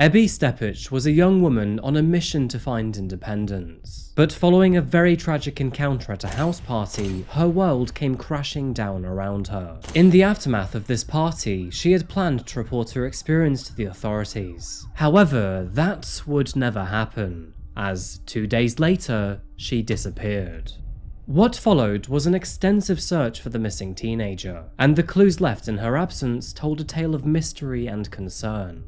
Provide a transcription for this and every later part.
Ebby Steppach was a young woman on a mission to find independence. But following a very tragic encounter at a house party, her world came crashing down around her. In the aftermath of this party, she had planned to report her experience to the authorities. However, that would never happen, as two days later, she disappeared. What followed was an extensive search for the missing teenager, and the clues left in her absence told a tale of mystery and concern.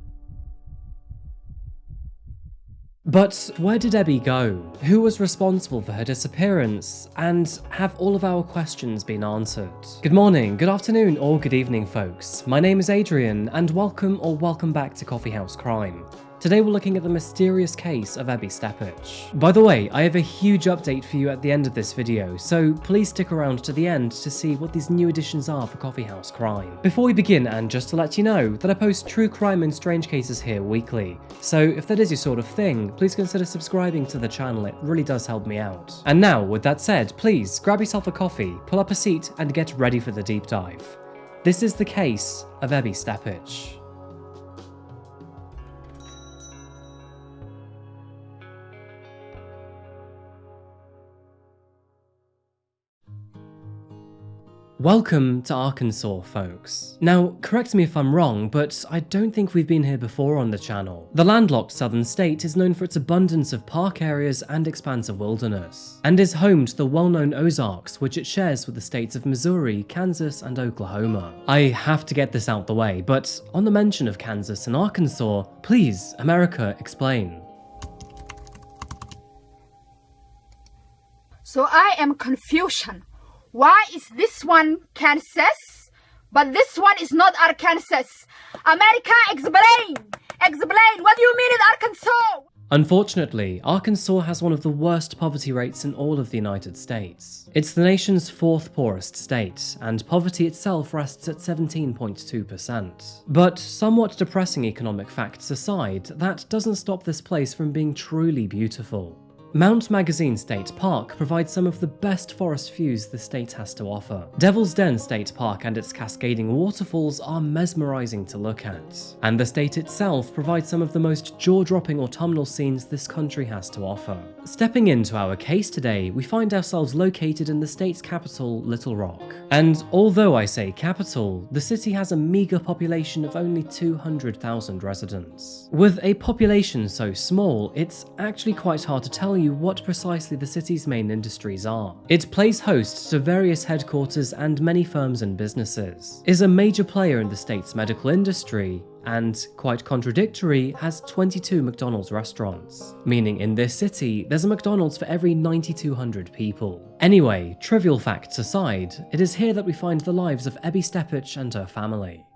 But where did Ebby go? Who was responsible for her disappearance? And have all of our questions been answered? Good morning, good afternoon, or good evening, folks. My name is Adrian, and welcome or welcome back to Coffee House Crime. Today we're looking at the mysterious case of Ebby Steppach. By the way, I have a huge update for you at the end of this video, so please stick around to the end to see what these new additions are for Coffee House Crime. Before we begin, and just to let you know that I post true crime and strange cases here weekly, so if that is your sort of thing, please consider subscribing to the channel, it really does help me out. And now, with that said, please grab yourself a coffee, pull up a seat, and get ready for the deep dive. This is the case of Ebby Steppach. Welcome to Arkansas, folks. Now, correct me if I'm wrong, but I don't think we've been here before on the channel. The landlocked southern state is known for its abundance of park areas and expansive wilderness, and is home to the well-known Ozarks, which it shares with the states of Missouri, Kansas, and Oklahoma. I have to get this out the way, but on the mention of Kansas and Arkansas, please, America, explain. So I am confusion. Why is this one Kansas, but this one is not Arkansas? America, explain! Explain! What do you mean in Arkansas? Unfortunately, Arkansas has one of the worst poverty rates in all of the United States. It's the nation's fourth poorest state, and poverty itself rests at 17.2%. But somewhat depressing economic facts aside, that doesn't stop this place from being truly beautiful. Mount Magazine State Park provides some of the best forest views the state has to offer. Devil's Den State Park and its cascading waterfalls are mesmerizing to look at, and the state itself provides some of the most jaw-dropping autumnal scenes this country has to offer. Stepping into our case today, we find ourselves located in the state's capital, Little Rock. And although I say capital, the city has a meager population of only 200,000 residents. With a population so small, it's actually quite hard to tell you you what precisely the city's main industries are. It plays host to various headquarters and many firms and businesses, is a major player in the state's medical industry, and, quite contradictory, has 22 McDonald's restaurants, meaning in this city, there's a McDonald's for every 9,200 people. Anyway, trivial facts aside, it is here that we find the lives of Ebby Steppach and her family.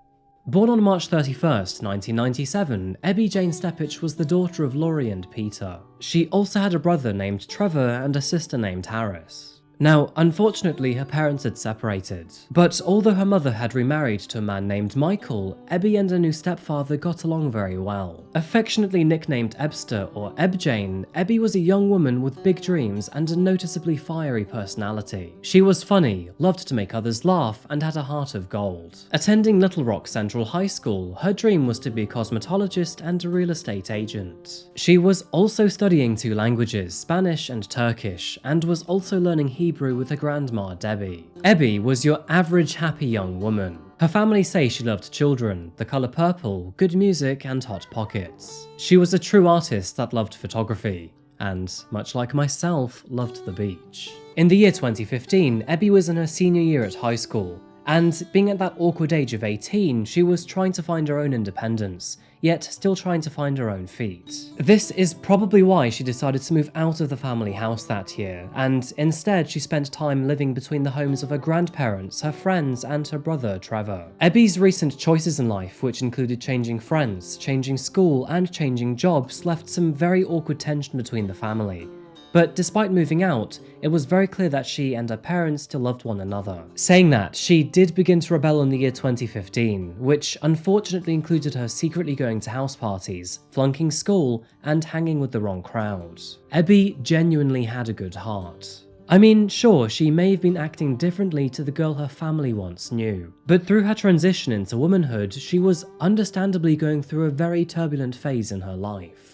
Born on March 31st, 1997, Ebby Jane Steppach was the daughter of Laurie and Peter. She also had a brother named Trevor and a sister named Harris. Now, unfortunately, her parents had separated, but although her mother had remarried to a man named Michael, Ebby and her new stepfather got along very well. Affectionately nicknamed Ebster or Ebjane, Ebby was a young woman with big dreams and a noticeably fiery personality. She was funny, loved to make others laugh, and had a heart of gold. Attending Little Rock Central High School, her dream was to be a cosmetologist and a real estate agent. She was also studying two languages, Spanish and Turkish, and was also learning Hebrew Hebrew with her grandma, Debbie. Ebby was your average happy young woman. Her family say she loved children, the colour purple, good music and hot pockets. She was a true artist that loved photography, and, much like myself, loved the beach. In the year 2015, Ebby was in her senior year at high school, and being at that awkward age of 18, she was trying to find her own independence, yet still trying to find her own feet. This is probably why she decided to move out of the family house that year, and instead she spent time living between the homes of her grandparents, her friends, and her brother Trevor. Ebby's recent choices in life, which included changing friends, changing school, and changing jobs, left some very awkward tension between the family, but despite moving out, it was very clear that she and her parents still loved one another. Saying that, she did begin to rebel in the year 2015, which unfortunately included her secretly going to house parties, flunking school, and hanging with the wrong crowd. Ebby genuinely had a good heart. I mean, sure, she may have been acting differently to the girl her family once knew, but through her transition into womanhood, she was understandably going through a very turbulent phase in her life.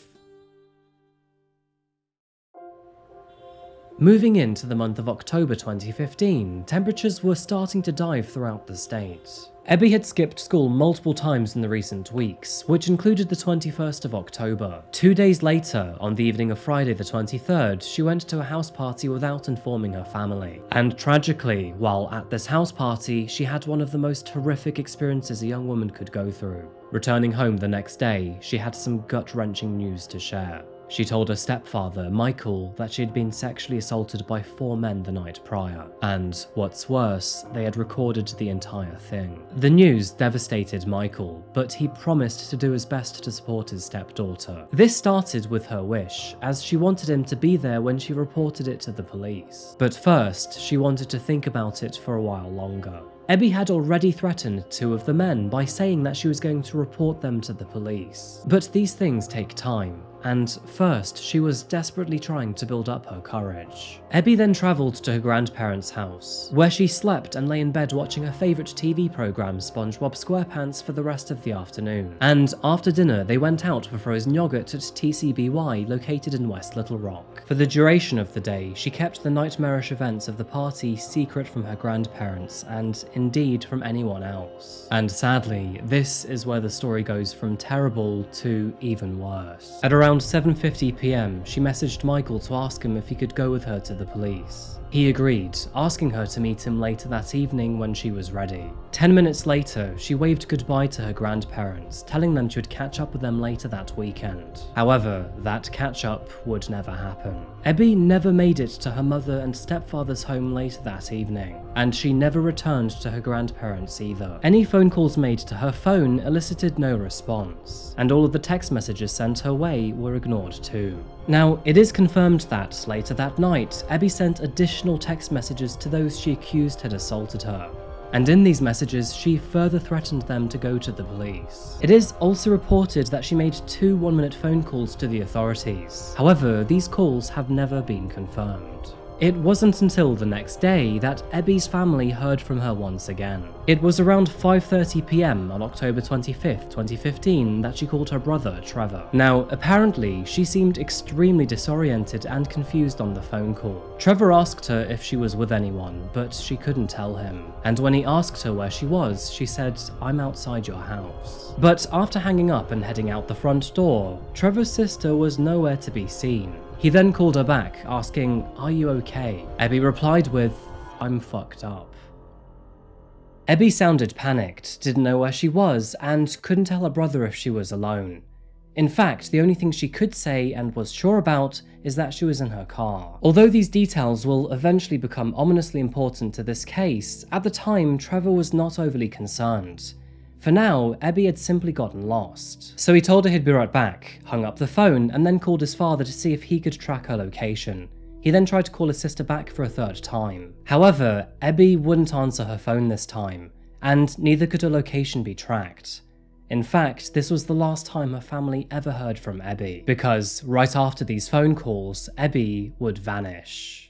Moving into the month of October 2015, temperatures were starting to dive throughout the state. Ebby had skipped school multiple times in the recent weeks, which included the 21st of October. Two days later, on the evening of Friday the 23rd, she went to a house party without informing her family. And tragically, while at this house party, she had one of the most horrific experiences a young woman could go through. Returning home the next day, she had some gut-wrenching news to share. She told her stepfather, Michael, that she had been sexually assaulted by four men the night prior, and what's worse, they had recorded the entire thing. The news devastated Michael, but he promised to do his best to support his stepdaughter. This started with her wish, as she wanted him to be there when she reported it to the police. But first, she wanted to think about it for a while longer. Ebby had already threatened two of the men by saying that she was going to report them to the police. But these things take time, and first she was desperately trying to build up her courage. Ebby then travelled to her grandparents' house, where she slept and lay in bed watching her favourite TV programme SpongeBob SquarePants for the rest of the afternoon. And after dinner they went out for frozen yogurt at TCBY located in West Little Rock. For the duration of the day, she kept the nightmarish events of the party secret from her grandparents and indeed from anyone else. And sadly, this is where the story goes from terrible to even worse. At around 7.50pm, she messaged Michael to ask him if he could go with her to the police. He agreed, asking her to meet him later that evening when she was ready. Ten minutes later, she waved goodbye to her grandparents, telling them she would catch up with them later that weekend. However, that catch up would never happen. Ebby never made it to her mother and stepfather's home later that evening, and she never returned to her grandparents either. Any phone calls made to her phone elicited no response, and all of the text messages sent her way were ignored too. Now, it is confirmed that, later that night, Ebby sent additional text messages to those she accused had assaulted her, and in these messages she further threatened them to go to the police. It is also reported that she made two one-minute phone calls to the authorities. However, these calls have never been confirmed. It wasn't until the next day that Ebby's family heard from her once again. It was around 5.30pm on October 25th, 2015 that she called her brother, Trevor. Now, apparently, she seemed extremely disoriented and confused on the phone call. Trevor asked her if she was with anyone, but she couldn't tell him. And when he asked her where she was, she said, I'm outside your house. But after hanging up and heading out the front door, Trevor's sister was nowhere to be seen. He then called her back, asking, Are you okay? Ebby replied with, I'm fucked up. Ebby sounded panicked, didn't know where she was, and couldn't tell her brother if she was alone. In fact, the only thing she could say and was sure about is that she was in her car. Although these details will eventually become ominously important to this case, at the time Trevor was not overly concerned. For now, Ebby had simply gotten lost. So he told her he'd be right back, hung up the phone, and then called his father to see if he could track her location. He then tried to call his sister back for a third time. However, Ebby wouldn't answer her phone this time, and neither could her location be tracked. In fact, this was the last time her family ever heard from Ebby, because right after these phone calls, Ebby would vanish.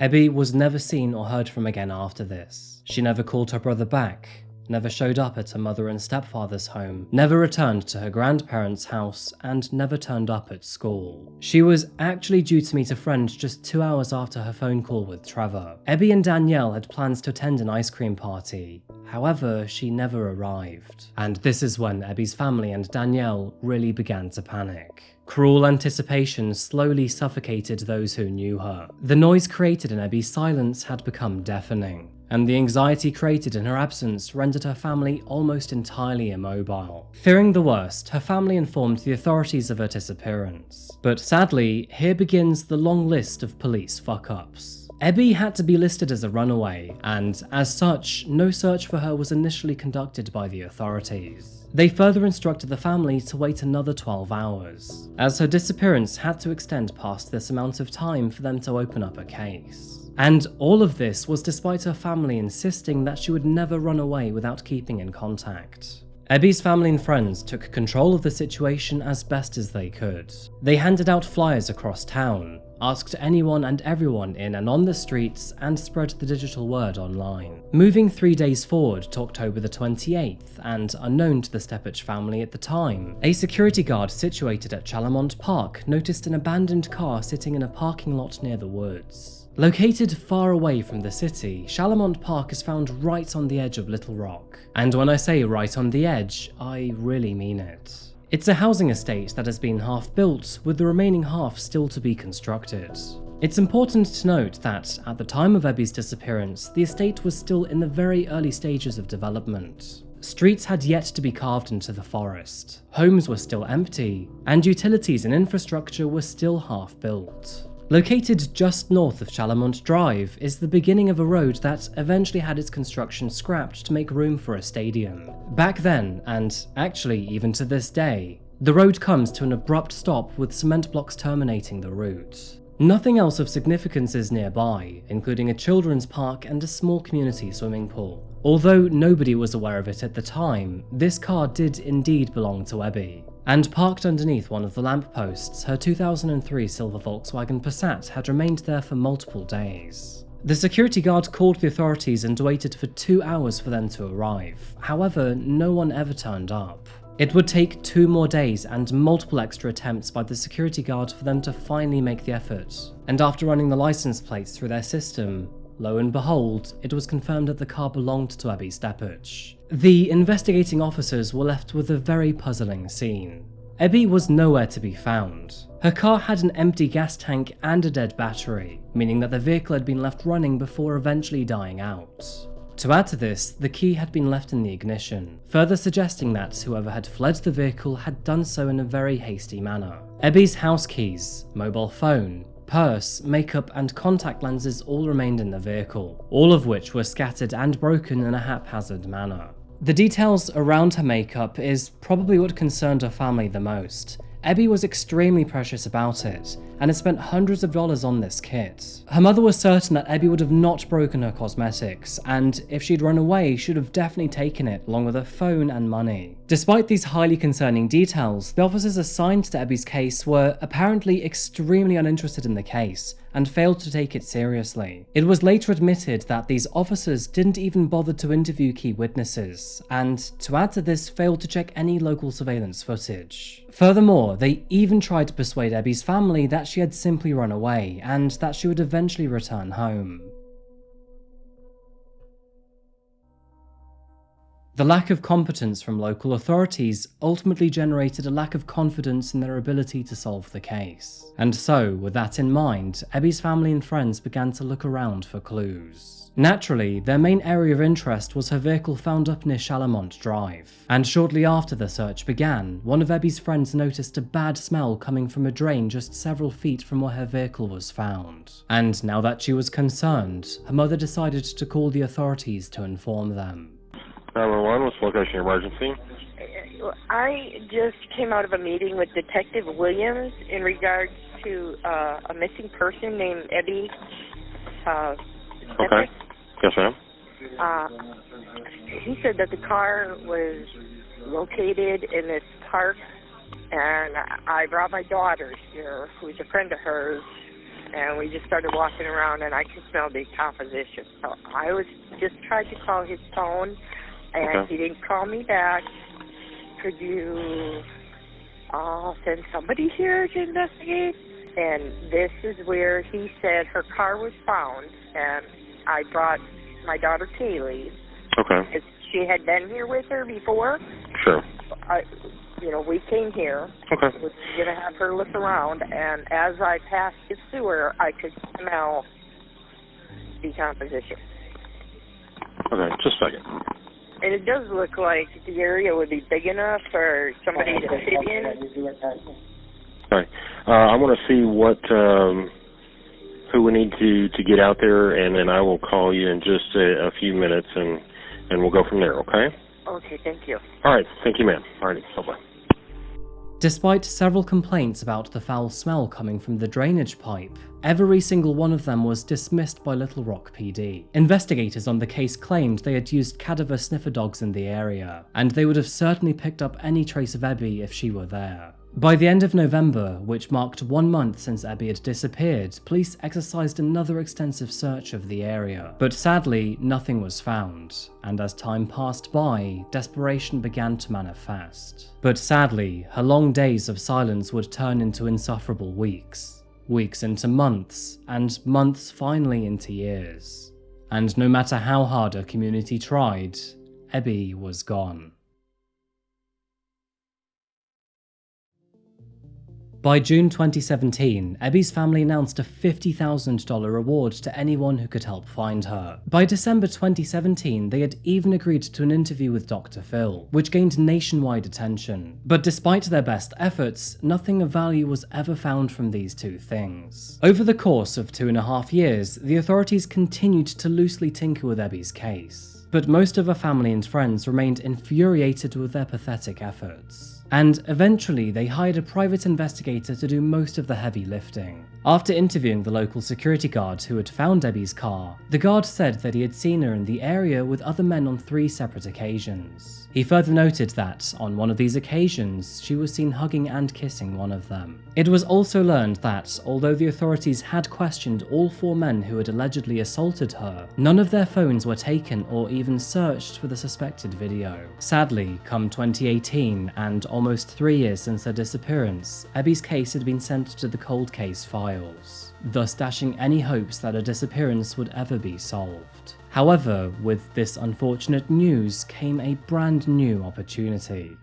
Ebby was never seen or heard from again after this. She never called her brother back, never showed up at her mother and stepfather's home, never returned to her grandparents' house, and never turned up at school. She was actually due to meet a friend just two hours after her phone call with Trevor. Ebby and Danielle had plans to attend an ice cream party, however, she never arrived. And this is when Ebby's family and Danielle really began to panic. Cruel anticipation slowly suffocated those who knew her. The noise created in Ebby's silence had become deafening, and the anxiety created in her absence rendered her family almost entirely immobile. Fearing the worst, her family informed the authorities of her disappearance. But sadly, here begins the long list of police fuck-ups. Ebby had to be listed as a runaway, and as such, no search for her was initially conducted by the authorities. They further instructed the family to wait another 12 hours, as her disappearance had to extend past this amount of time for them to open up a case. And all of this was despite her family insisting that she would never run away without keeping in contact. Ebby's family and friends took control of the situation as best as they could. They handed out flyers across town, asked anyone and everyone in and on the streets, and spread the digital word online. Moving three days forward to October the 28th, and unknown to the Steppach family at the time, a security guard situated at Chalamont Park noticed an abandoned car sitting in a parking lot near the woods. Located far away from the city, Chalamont Park is found right on the edge of Little Rock. And when I say right on the edge, I really mean it. It's a housing estate that has been half built, with the remaining half still to be constructed. It's important to note that, at the time of Ebby's disappearance, the estate was still in the very early stages of development. Streets had yet to be carved into the forest, homes were still empty, and utilities and infrastructure were still half built. Located just north of Chalamont Drive is the beginning of a road that eventually had its construction scrapped to make room for a stadium. Back then, and actually even to this day, the road comes to an abrupt stop with cement blocks terminating the route. Nothing else of significance is nearby, including a children's park and a small community swimming pool. Although nobody was aware of it at the time, this car did indeed belong to Ebby and parked underneath one of the lampposts, her 2003 silver Volkswagen Passat had remained there for multiple days. The security guard called the authorities and waited for two hours for them to arrive. However, no one ever turned up. It would take two more days and multiple extra attempts by the security guard for them to finally make the effort. And after running the license plates through their system, Lo and behold, it was confirmed that the car belonged to Ebby Steppach. The investigating officers were left with a very puzzling scene. Ebby was nowhere to be found. Her car had an empty gas tank and a dead battery, meaning that the vehicle had been left running before eventually dying out. To add to this, the key had been left in the ignition, further suggesting that whoever had fled the vehicle had done so in a very hasty manner. Ebby's house keys, mobile phone, purse, makeup and contact lenses all remained in the vehicle, all of which were scattered and broken in a haphazard manner. The details around her makeup is probably what concerned her family the most, Ebby was extremely precious about it, and had spent hundreds of dollars on this kit. Her mother was certain that Ebby would have not broken her cosmetics, and if she'd run away, she'd have definitely taken it, along with her phone and money. Despite these highly concerning details, the officers assigned to Ebby's case were apparently extremely uninterested in the case, and failed to take it seriously. It was later admitted that these officers didn't even bother to interview key witnesses, and to add to this, failed to check any local surveillance footage. Furthermore, they even tried to persuade Ebby's family she had simply run away, and that she would eventually return home. The lack of competence from local authorities ultimately generated a lack of confidence in their ability to solve the case. And so, with that in mind, Ebby's family and friends began to look around for clues. Naturally, their main area of interest was her vehicle found up near Chalamont Drive. And shortly after the search began, one of Ebby's friends noticed a bad smell coming from a drain just several feet from where her vehicle was found. And now that she was concerned, her mother decided to call the authorities to inform them. 911, what's the location emergency? I just came out of a meeting with Detective Williams in regards to uh, a missing person named Ebby. Uh, okay. Yes, ma'am. Uh, he said that the car was located in this park, and I brought my daughter here, who's a friend of hers, and we just started walking around, and I could smell the decomposition. So I was just trying to call his phone and okay. he didn't call me back. Could you uh, send somebody here to investigate? And this is where he said her car was found, and I brought my daughter Kaylee. Okay. She had been here with her before. Sure. I, you know, we came here. Okay. Was gonna have her look around, and as I passed the sewer, I could smell decomposition. Okay, just a second. And it does look like the area would be big enough for somebody to fit in. All right. Uh, I want to see what um, who we need to to get out there, and then I will call you in just a, a few minutes, and and we'll go from there. Okay. Okay. Thank you. All right. Thank you, ma'am. All right. Bye bye. Despite several complaints about the foul smell coming from the drainage pipe, every single one of them was dismissed by Little Rock PD. Investigators on the case claimed they had used cadaver sniffer dogs in the area, and they would have certainly picked up any trace of Ebby if she were there. By the end of November, which marked one month since Ebby had disappeared, police exercised another extensive search of the area. But sadly, nothing was found, and as time passed by, desperation began to manifest. But sadly, her long days of silence would turn into insufferable weeks. Weeks into months, and months finally into years. And no matter how hard her community tried, Ebby was gone. By June 2017, Ebby's family announced a $50,000 reward to anyone who could help find her. By December 2017, they had even agreed to an interview with Dr. Phil, which gained nationwide attention. But despite their best efforts, nothing of value was ever found from these two things. Over the course of two and a half years, the authorities continued to loosely tinker with Ebby's case. But most of her family and friends remained infuriated with their pathetic efforts and eventually they hired a private investigator to do most of the heavy lifting. After interviewing the local security guard who had found Ebby's car, the guard said that he had seen her in the area with other men on three separate occasions. He further noted that, on one of these occasions, she was seen hugging and kissing one of them. It was also learned that, although the authorities had questioned all four men who had allegedly assaulted her, none of their phones were taken or even searched for the suspected video. Sadly, come 2018, and almost three years since her disappearance, Ebby's case had been sent to the cold case files, thus dashing any hopes that her disappearance would ever be solved. However, with this unfortunate news came a brand new opportunity.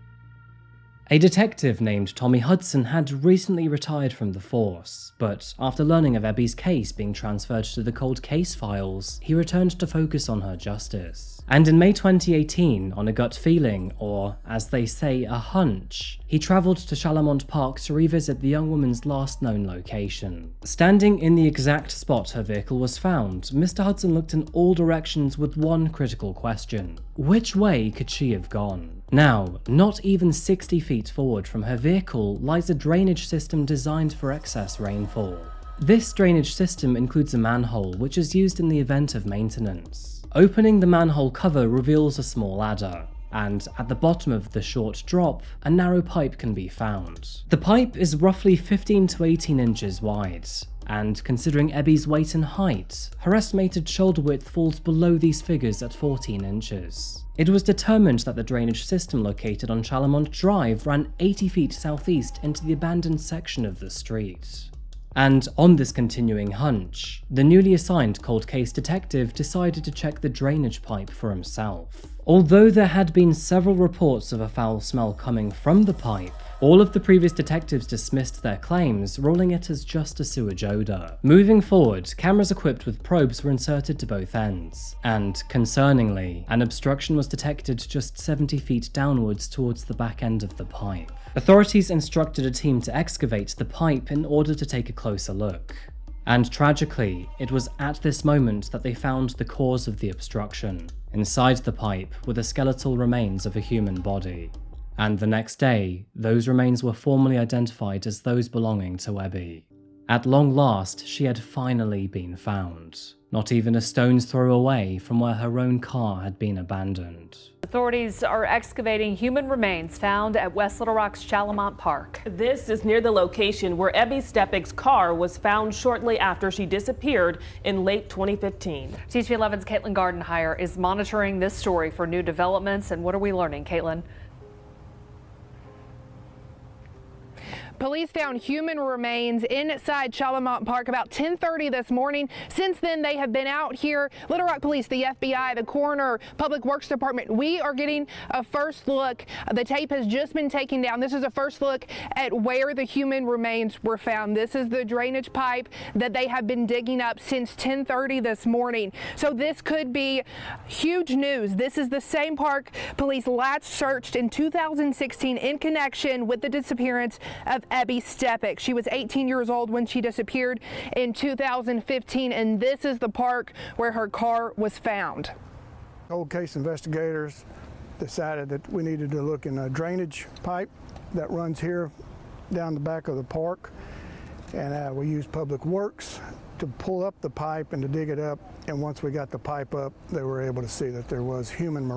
A detective named Tommy Hudson had recently retired from the force, but after learning of Ebby's case being transferred to the cold case files, he returned to focus on her justice. And in May 2018, on a gut feeling, or as they say, a hunch, he travelled to Chalamont Park to revisit the young woman's last known location. Standing in the exact spot her vehicle was found, Mr. Hudson looked in all directions with one critical question. Which way could she have gone? Now, not even 60 feet forward from her vehicle lies a drainage system designed for excess rainfall. This drainage system includes a manhole which is used in the event of maintenance. Opening the manhole cover reveals a small ladder, and at the bottom of the short drop, a narrow pipe can be found. The pipe is roughly 15 to 18 inches wide, and considering Ebby's weight and height, her estimated shoulder width falls below these figures at 14 inches. It was determined that the drainage system located on Chalamont Drive ran 80 feet southeast into the abandoned section of the street. And on this continuing hunch, the newly assigned cold case detective decided to check the drainage pipe for himself. Although there had been several reports of a foul smell coming from the pipe, all of the previous detectives dismissed their claims, ruling it as just a sewage odour. Moving forward, cameras equipped with probes were inserted to both ends, and, concerningly, an obstruction was detected just 70 feet downwards towards the back end of the pipe. Authorities instructed a team to excavate the pipe in order to take a closer look. And tragically, it was at this moment that they found the cause of the obstruction. Inside the pipe were the skeletal remains of a human body. And the next day, those remains were formally identified as those belonging to Ebby. At long last, she had finally been found, not even a stone's throw away from where her own car had been abandoned. Authorities are excavating human remains found at West Little Rock's Chalamont Park. This is near the location where Ebby Steppach's car was found shortly after she disappeared in late 2015. THV11's Caitlin Gardenhire is monitoring this story for new developments. And what are we learning, Caitlin? Police found human remains inside Chalamont Park about 1030 this morning. Since then, they have been out here. Little Rock Police, the FBI, the coroner, Public Works Department. We are getting a first look. The tape has just been taken down. This is a first look at where the human remains were found. This is the drainage pipe that they have been digging up since 1030 this morning. So this could be huge news. This is the same park police last searched in 2016 in connection with the disappearance of Ebby Steppach. She was 18 years old when she disappeared in 2015, and this is the park where her car was found. Cold case investigators decided that we needed to look in a drainage pipe that runs here down the back of the park. And uh, we used Public Works to pull up the pipe and to dig it up. And once we got the pipe up, they were able to see that there was human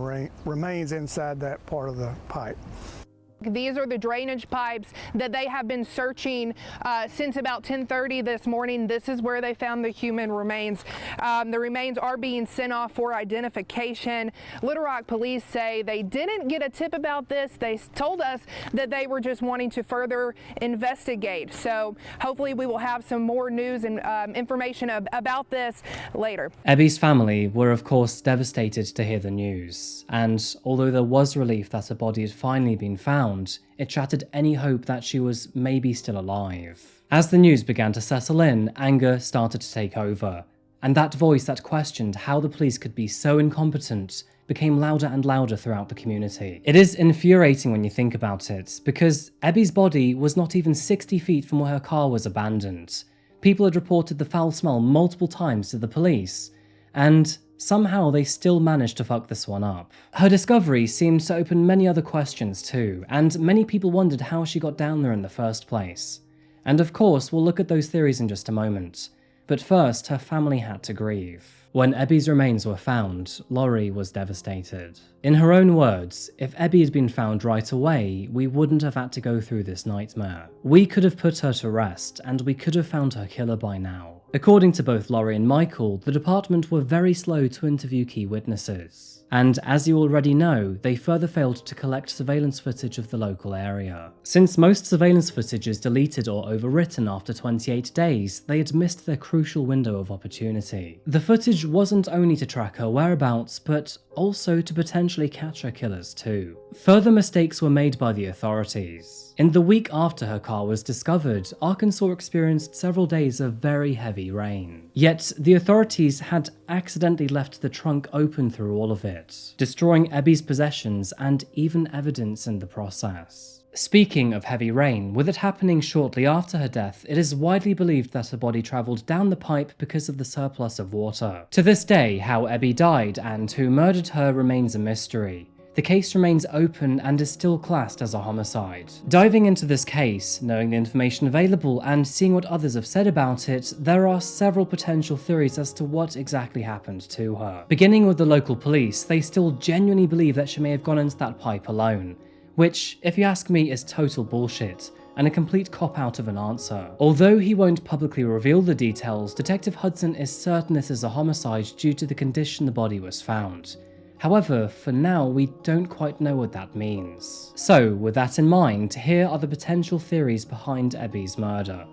remains inside that part of the pipe. These are the drainage pipes that they have been searching uh, since about 1030 this morning. This is where they found the human remains. Um, the remains are being sent off for identification. Little Rock police say they didn't get a tip about this. They told us that they were just wanting to further investigate. So hopefully we will have some more news and um, information ab about this later. Ebby's family were of course devastated to hear the news. And although there was relief that a body had finally been found, it shattered any hope that she was maybe still alive. As the news began to settle in, anger started to take over, and that voice that questioned how the police could be so incompetent became louder and louder throughout the community. It is infuriating when you think about it, because Ebby's body was not even 60 feet from where her car was abandoned. People had reported the foul smell multiple times to the police, and Somehow they still managed to fuck this one up. Her discovery seemed to open many other questions too, and many people wondered how she got down there in the first place. And of course, we'll look at those theories in just a moment. But first, her family had to grieve. When Ebby's remains were found, Laurie was devastated. In her own words, if Ebby had been found right away, we wouldn't have had to go through this nightmare. We could have put her to rest, and we could have found her killer by now. According to both Laurie and Michael, the department were very slow to interview key witnesses. And as you already know, they further failed to collect surveillance footage of the local area. Since most surveillance footage is deleted or overwritten after 28 days, they had missed their crucial window of opportunity. The footage wasn't only to track her whereabouts, but also to potentially catch her killers too. Further mistakes were made by the authorities. In the week after her car was discovered, Arkansas experienced several days of very heavy rain. Yet, the authorities had accidentally left the trunk open through all of it, destroying Ebby's possessions and even evidence in the process. Speaking of heavy rain, with it happening shortly after her death, it is widely believed that her body travelled down the pipe because of the surplus of water. To this day, how Ebby died and who murdered her remains a mystery. The case remains open and is still classed as a homicide. Diving into this case, knowing the information available, and seeing what others have said about it, there are several potential theories as to what exactly happened to her. Beginning with the local police, they still genuinely believe that she may have gone into that pipe alone, which, if you ask me, is total bullshit and a complete cop-out of an answer. Although he won't publicly reveal the details, Detective Hudson is certain this is a homicide due to the condition the body was found. However, for now, we don't quite know what that means. So, with that in mind, here are the potential theories behind Ebby's murder.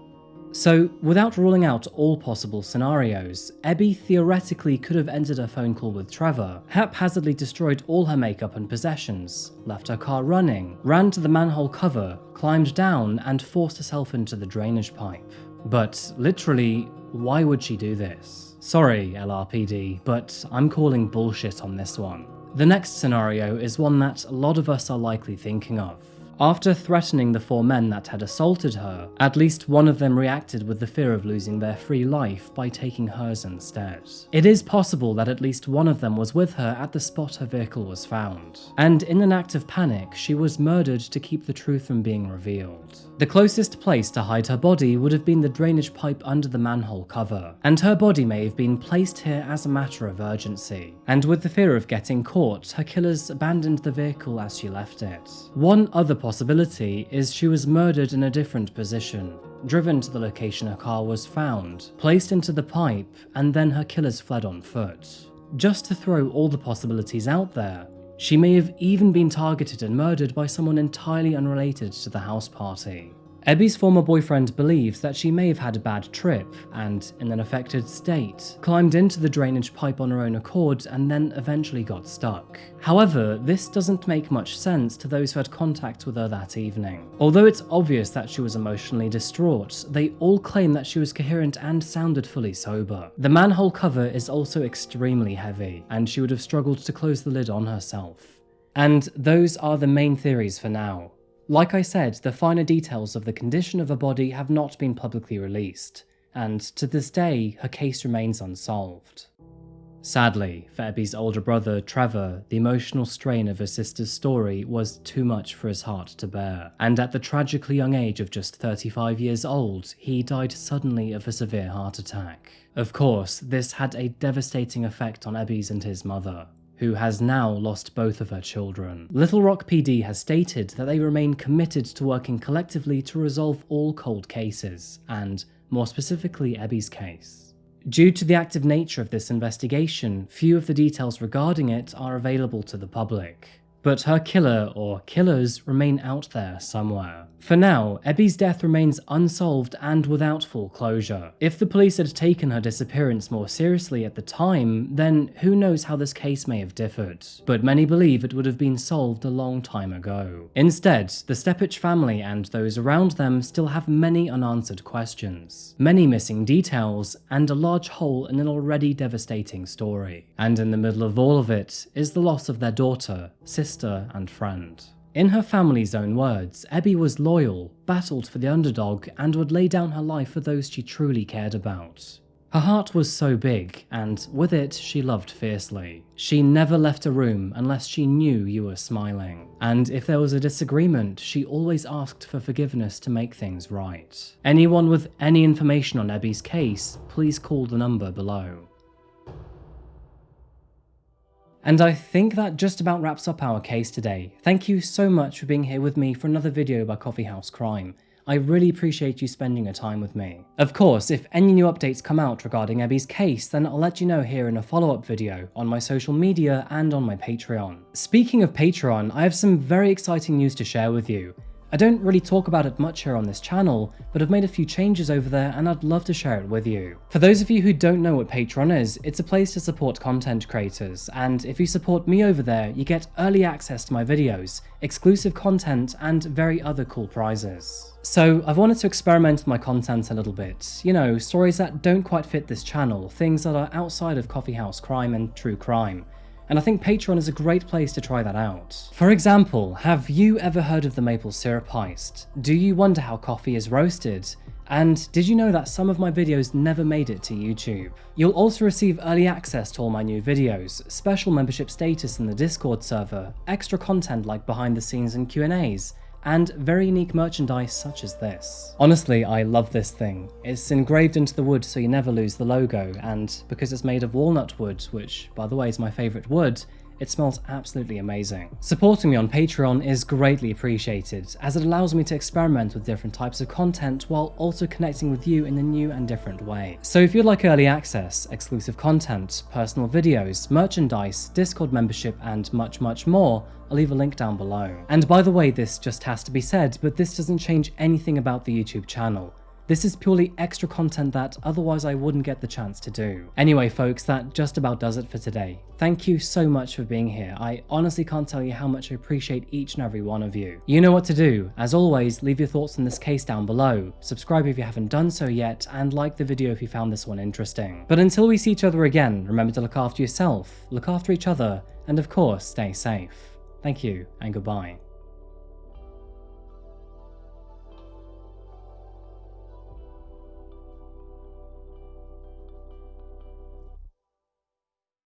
So, without ruling out all possible scenarios, Ebby theoretically could have ended a phone call with Trevor, haphazardly destroyed all her makeup and possessions, left her car running, ran to the manhole cover, climbed down, and forced herself into the drainage pipe. But literally, why would she do this? Sorry, LRPD, but I'm calling bullshit on this one. The next scenario is one that a lot of us are likely thinking of. After threatening the four men that had assaulted her, at least one of them reacted with the fear of losing their free life by taking hers instead. It is possible that at least one of them was with her at the spot her vehicle was found, and in an act of panic, she was murdered to keep the truth from being revealed. The closest place to hide her body would have been the drainage pipe under the manhole cover, and her body may have been placed here as a matter of urgency. And with the fear of getting caught, her killers abandoned the vehicle as she left it. One other possibility is she was murdered in a different position, driven to the location her car was found, placed into the pipe, and then her killers fled on foot. Just to throw all the possibilities out there, she may have even been targeted and murdered by someone entirely unrelated to the house party. Ebby's former boyfriend believes that she may have had a bad trip and, in an affected state, climbed into the drainage pipe on her own accord and then eventually got stuck. However, this doesn't make much sense to those who had contact with her that evening. Although it's obvious that she was emotionally distraught, they all claim that she was coherent and sounded fully sober. The manhole cover is also extremely heavy, and she would have struggled to close the lid on herself. And those are the main theories for now. Like I said, the finer details of the condition of her body have not been publicly released, and to this day, her case remains unsolved. Sadly, for Ebby's older brother, Trevor, the emotional strain of his sister's story was too much for his heart to bear, and at the tragically young age of just 35 years old, he died suddenly of a severe heart attack. Of course, this had a devastating effect on Ebby's and his mother, who has now lost both of her children. Little Rock PD has stated that they remain committed to working collectively to resolve all cold cases, and more specifically Ebby's case. Due to the active nature of this investigation, few of the details regarding it are available to the public. But her killer or killers remain out there somewhere. For now, Ebby's death remains unsolved and without full closure. If the police had taken her disappearance more seriously at the time, then who knows how this case may have differed, but many believe it would have been solved a long time ago. Instead, the Steppach family and those around them still have many unanswered questions, many missing details, and a large hole in an already devastating story. And in the middle of all of it is the loss of their daughter, sister, and friend. In her family's own words, Ebby was loyal, battled for the underdog, and would lay down her life for those she truly cared about. Her heart was so big, and with it, she loved fiercely. She never left a room unless she knew you were smiling. And if there was a disagreement, she always asked for forgiveness to make things right. Anyone with any information on Ebby's case, please call the number below. And I think that just about wraps up our case today. Thank you so much for being here with me for another video by Coffee House Crime. I really appreciate you spending your time with me. Of course, if any new updates come out regarding Ebby's case, then I'll let you know here in a follow-up video on my social media and on my Patreon. Speaking of Patreon, I have some very exciting news to share with you. I don't really talk about it much here on this channel, but I've made a few changes over there and I'd love to share it with you. For those of you who don't know what Patreon is, it's a place to support content creators, and if you support me over there, you get early access to my videos, exclusive content, and very other cool prizes. So I've wanted to experiment with my content a little bit, you know, stories that don't quite fit this channel, things that are outside of Coffeehouse crime and true crime and I think Patreon is a great place to try that out. For example, have you ever heard of the maple syrup heist? Do you wonder how coffee is roasted? And did you know that some of my videos never made it to YouTube? You'll also receive early access to all my new videos, special membership status in the Discord server, extra content like behind the scenes and Q&As, and very unique merchandise such as this. Honestly, I love this thing. It's engraved into the wood so you never lose the logo, and because it's made of walnut wood, which by the way is my favourite wood, it smells absolutely amazing. Supporting me on Patreon is greatly appreciated, as it allows me to experiment with different types of content while also connecting with you in a new and different way. So if you'd like early access, exclusive content, personal videos, merchandise, Discord membership, and much, much more, I'll leave a link down below. And by the way, this just has to be said, but this doesn't change anything about the YouTube channel. This is purely extra content that otherwise I wouldn't get the chance to do. Anyway folks, that just about does it for today. Thank you so much for being here. I honestly can't tell you how much I appreciate each and every one of you. You know what to do. As always, leave your thoughts on this case down below, subscribe if you haven't done so yet, and like the video if you found this one interesting. But until we see each other again, remember to look after yourself, look after each other, and of course, stay safe. Thank you, and goodbye.